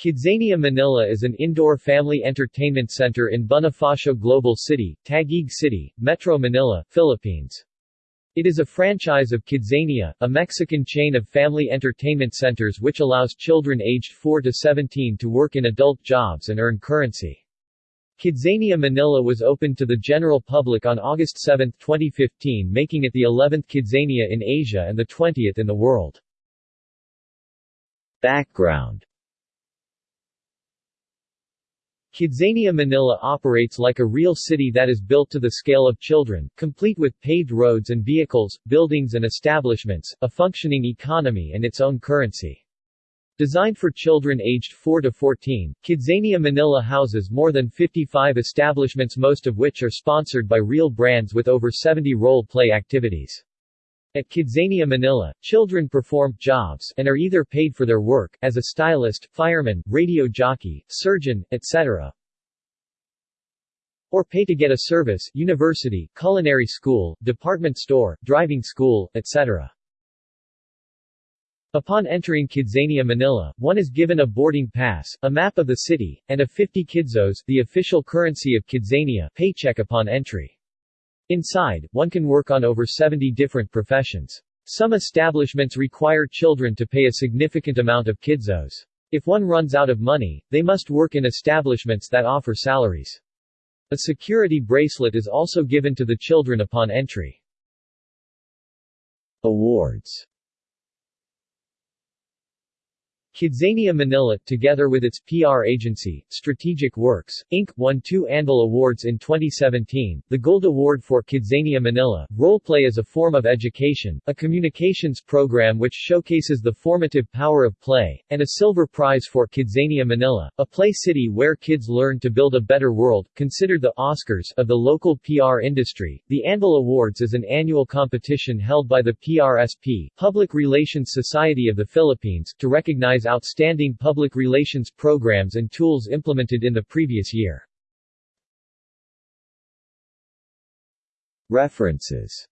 Kidzania Manila is an indoor family entertainment center in Bonifacio Global City, Taguig City, Metro Manila, Philippines. It is a franchise of Kidzania, a Mexican chain of family entertainment centers which allows children aged 4 to 17 to work in adult jobs and earn currency. Kidzania Manila was opened to the general public on August 7, 2015 making it the 11th Kidzania in Asia and the 20th in the world. Background Kidzania Manila operates like a real city that is built to the scale of children, complete with paved roads and vehicles, buildings and establishments, a functioning economy and its own currency. Designed for children aged 4 to 14, Kidzania Manila houses more than 55 establishments most of which are sponsored by real brands with over 70 role-play activities. At Kidzania Manila, children perform jobs and are either paid for their work, as a stylist, fireman, radio jockey, surgeon, etc. or pay to get a service, university, culinary school, department store, driving school, etc. Upon entering Kidzania Manila, one is given a boarding pass, a map of the city, and a 50 kidzos the official currency of Kidzania paycheck upon entry. Inside, one can work on over 70 different professions. Some establishments require children to pay a significant amount of kidzos. If one runs out of money, they must work in establishments that offer salaries. A security bracelet is also given to the children upon entry. Awards Kidzania Manila, together with its PR agency, Strategic Works, Inc., won two Anvil Awards in 2017, the Gold Award for Kidzania Manila, Roleplay as a Form of Education, a communications program which showcases the formative power of play, and a Silver Prize for Kidzania Manila, a play city where kids learn to build a better world, considered the Oscars of the local PR industry. The Anvil Awards is an annual competition held by the PRSP, Public Relations Society of the Philippines, to recognize outstanding public relations programs and tools implemented in the previous year. References